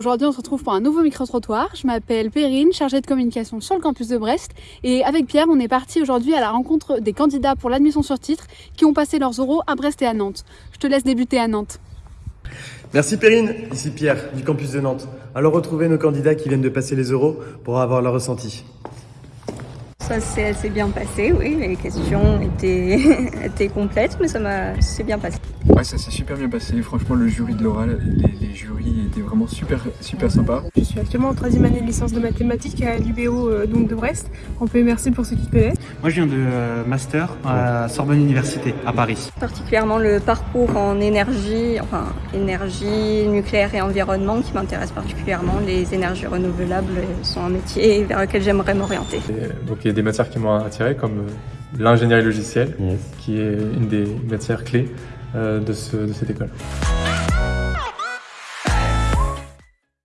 Aujourd'hui, on se retrouve pour un nouveau micro-trottoir. Je m'appelle Perrine, chargée de communication sur le campus de Brest. Et avec Pierre, on est parti aujourd'hui à la rencontre des candidats pour l'admission sur titre qui ont passé leurs oraux à Brest et à Nantes. Je te laisse débuter à Nantes. Merci Perrine, ici Pierre du campus de Nantes. Alors retrouvez nos candidats qui viennent de passer les euros pour avoir leur ressenti. Ça s'est assez bien passé, oui. Les questions étaient, étaient complètes, mais ça m'a c'est bien passé. Ouais, ça s'est super bien passé. Franchement, le jury de l'oral, les, les, jurys étaient vraiment super, super sympas. Je suis actuellement en troisième année de licence de mathématiques à l'UBO euh, donc de Brest. On peut merci pour ceux qui connaissent. Moi, je viens de euh, master à Sorbonne Université à Paris. Particulièrement le parcours en énergie, enfin énergie nucléaire et environnement qui m'intéresse particulièrement. Les énergies renouvelables sont un métier vers lequel j'aimerais m'orienter. Donc il y a des matières qui m'ont attiré comme l'ingénierie logicielle, yes. qui est une des matières clés euh, de, ce, de cette école.